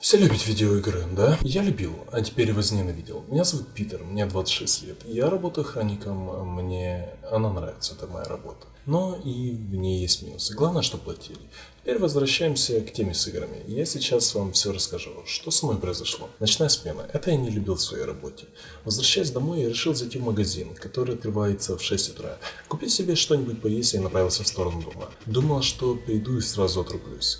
Все любят видеоигры, да? Я любил, а теперь возненавидел. Меня зовут Питер, мне 26 лет. Я работаю охранником, мне она нравится, это моя работа. Но и в ней есть минусы. Главное, что платили. Теперь возвращаемся к теме с играми. Я сейчас вам все расскажу, что со мной произошло. Ночная смена. Это я не любил в своей работе. Возвращаясь домой, я решил зайти в магазин, который открывается в 6 утра. Купить себе что-нибудь поесть и направился в сторону дома. Думал, что приду и сразу отрублюсь.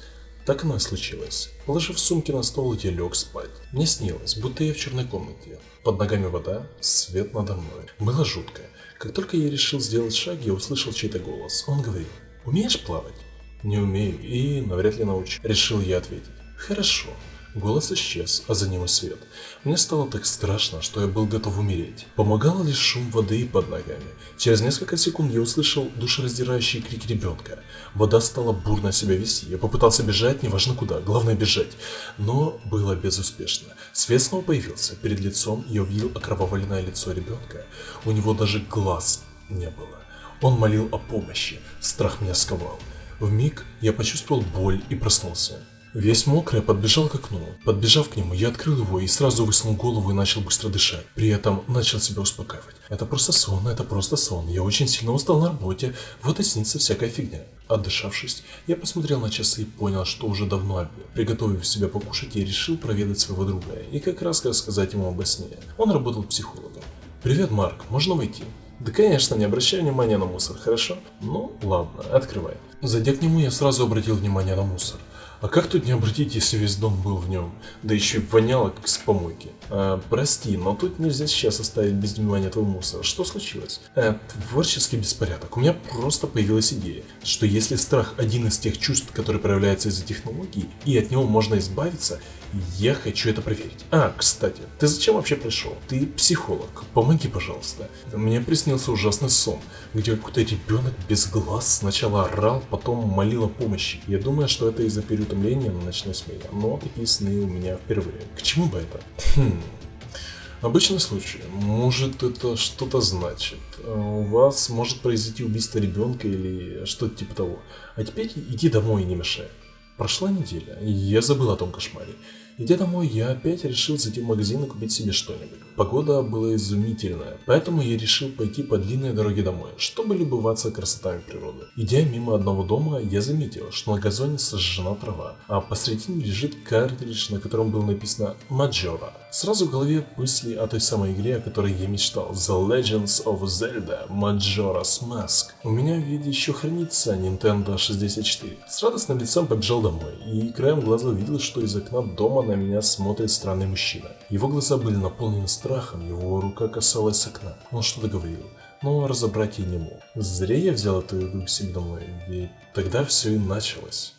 Так оно и случилось. Положив сумки на стол, я лег спать. Мне снилось, будто я в черной комнате. Под ногами вода, свет надо мной. Было жутко. Как только я решил сделать шаг, я услышал чей-то голос. Он говорил, умеешь плавать? Не умею и навряд ли научу. Решил я ответить. Хорошо. Голос исчез, а за ним и свет. Мне стало так страшно, что я был готов умереть. Помогал лишь шум воды под ногами. Через несколько секунд я услышал душераздирающий крик ребенка. Вода стала бурно себя вести. Я попытался бежать, неважно куда, главное бежать. Но было безуспешно. Свет снова появился. Перед лицом я увидел окровавленное лицо ребенка. У него даже глаз не было. Он молил о помощи. Страх меня сковал. В миг я почувствовал боль и проснулся. Весь мокрый подбежал к окну. Подбежав к нему, я открыл его и сразу высунул голову и начал быстро дышать. При этом начал себя успокаивать. Это просто сон, это просто сон. Я очень сильно устал на работе, вот и снится всякая фигня. Отдышавшись, я посмотрел на часы и понял, что уже давно обед. Приготовив себя покушать, я решил проведать своего друга и как раз рассказать ему обо сне. Он работал психологом. «Привет, Марк, можно войти?» Да конечно, не обращай внимания на мусор, хорошо? Ну, ладно, открывай. Зайдя к нему, я сразу обратил внимание на мусор. А как тут не обратить, если весь дом был в нем? Да еще и воняло, как с помойки. А, прости, но тут нельзя сейчас оставить без внимания твой мусор. Что случилось? А, творческий беспорядок. У меня просто появилась идея, что если страх один из тех чувств, которые проявляются из-за технологий, и от него можно избавиться, я хочу это проверить. А, кстати, ты зачем вообще пришел? Ты психолог. Помоги, пожалуйста. Мне приснился ужасный сон, где какой-то ребенок без глаз сначала орал, потом молил о помощи. Я думаю, что это из-за переутомления на ночной смене, но такие сны у меня впервые. К чему бы это? Хм. Обычный случай. Может это что-то значит. У вас может произойти убийство ребенка или что-то типа того. А теперь иди домой и не мешай. Прошла неделя, и я забыл о том кошмаре. Идя домой, я опять решил зайти в магазин и купить себе что-нибудь. Погода была изумительная, поэтому я решил пойти по длинной дороге домой, чтобы любоваться красотами природы. Идя мимо одного дома, я заметил, что на газоне сожжена трава, а посредине лежит картридж, на котором было написано «Маджора». Сразу в голове мысли о той самой игре, о которой я мечтал. The Legends of Zelda Majora's Mask. У меня в виде еще хранится Nintendo 64. С радостным лицом побежал домой, и краем глаза увидел, что из окна дома на меня смотрит странный мужчина. Его глаза были наполнены страхом, его рука касалась окна. Он что-то говорил, но разобрать я не мог. Зря я взял эту игру к себе домой, ведь тогда все и началось.